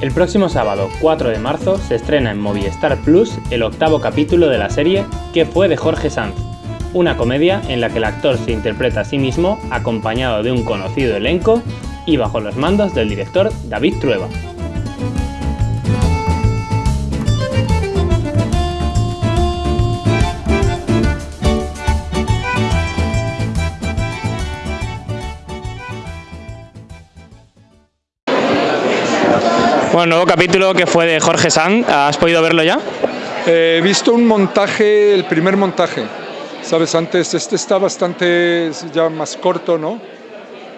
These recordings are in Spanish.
El próximo sábado, 4 de marzo, se estrena en Movistar Plus el octavo capítulo de la serie ¿Qué fue de Jorge Sanz? Una comedia en la que el actor se interpreta a sí mismo acompañado de un conocido elenco y bajo los mandos del director David Trueba. Bueno, nuevo capítulo que fue de Jorge Sanz, ¿has podido verlo ya? Eh, he visto un montaje, el primer montaje, sabes, antes este está bastante ya más corto, ¿no?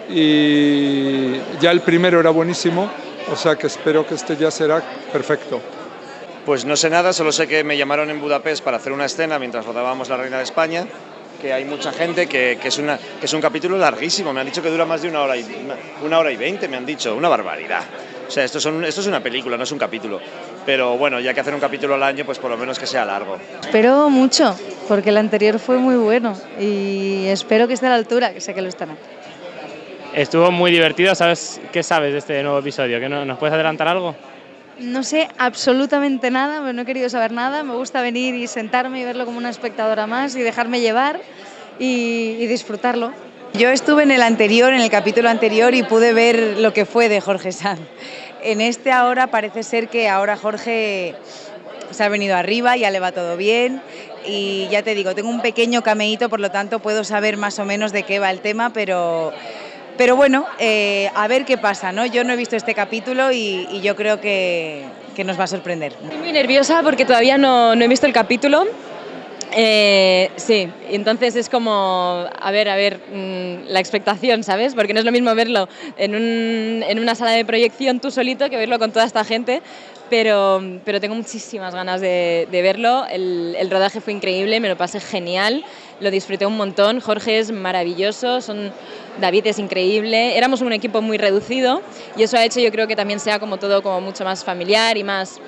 Y ya el primero era buenísimo, o sea que espero que este ya será perfecto. Pues no sé nada, solo sé que me llamaron en Budapest para hacer una escena mientras rodábamos La Reina de España, que hay mucha gente, que, que, es una, que es un capítulo larguísimo, me han dicho que dura más de una hora y, una, una hora y veinte, me han dicho, una barbaridad. O sea, esto, son, esto es una película, no es un capítulo. Pero bueno, ya que hacer un capítulo al año, pues por lo menos que sea largo. Espero mucho, porque el anterior fue muy bueno y espero que esté a la altura, que sé que lo estará. Estuvo muy divertido, ¿sabes qué sabes de este nuevo episodio? ¿Que no, ¿Nos puedes adelantar algo? No sé absolutamente nada, no he querido saber nada, me gusta venir y sentarme y verlo como una espectadora más y dejarme llevar y, y disfrutarlo. Yo estuve en el anterior, en el capítulo anterior y pude ver lo que fue de Jorge Sanz. En este ahora parece ser que ahora Jorge se ha venido arriba, ya le va todo bien y ya te digo, tengo un pequeño cameíto, por lo tanto puedo saber más o menos de qué va el tema, pero, pero bueno, eh, a ver qué pasa, ¿no? Yo no he visto este capítulo y, y yo creo que, que, nos va a sorprender. Estoy muy nerviosa porque todavía no, no he visto el capítulo, eh, sí, entonces es como, a ver, a ver, mmm, la expectación, ¿sabes? Porque no es lo mismo verlo en, un, en, una sala de proyección tú solito que verlo con toda esta gente, pero, pero tengo muchísimas ganas de, de verlo. El, el, rodaje fue increíble, me lo pasé genial, lo disfruté un montón. Jorge es maravilloso, son, David es increíble. Éramos un equipo muy reducido y eso ha hecho, yo creo que también sea como todo como mucho más familiar y más,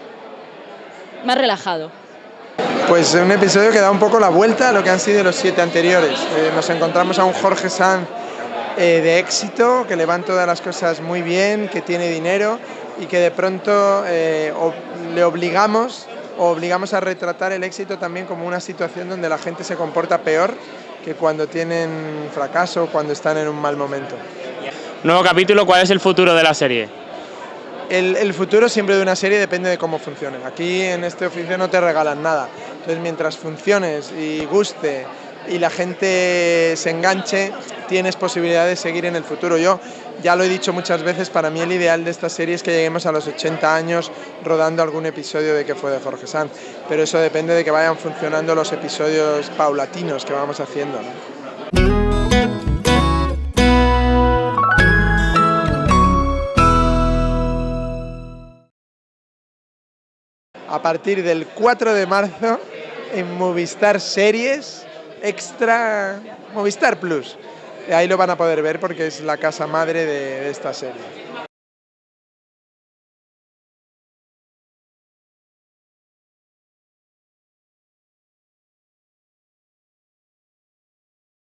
más relajado. Pues un episodio que da un poco la vuelta a lo que han sido los siete anteriores. Eh, nos encontramos a un Jorge Sanz eh, de éxito, que le van todas las cosas muy bien, que tiene dinero y que de pronto eh, le obligamos obligamos a retratar el éxito también como una situación donde la gente se comporta peor que cuando tienen fracaso cuando están en un mal momento. Nuevo capítulo, ¿cuál es el futuro de la serie? El, futuro siempre de una serie depende de cómo funcione. Aquí en este oficio no te regalan nada. Entonces mientras funciones y guste y la gente se enganche, tienes posibilidad de seguir en el futuro. Yo ya lo he dicho muchas veces, para mí el ideal de esta serie es que lleguemos a los 80 años rodando algún episodio de que fue de Jorge Sanz. Pero eso depende de que vayan funcionando los episodios paulatinos que vamos haciendo. A partir del 4 de marzo en Movistar Series Extra Movistar Plus. Ahí lo van a poder ver porque es la casa madre de, de esta serie.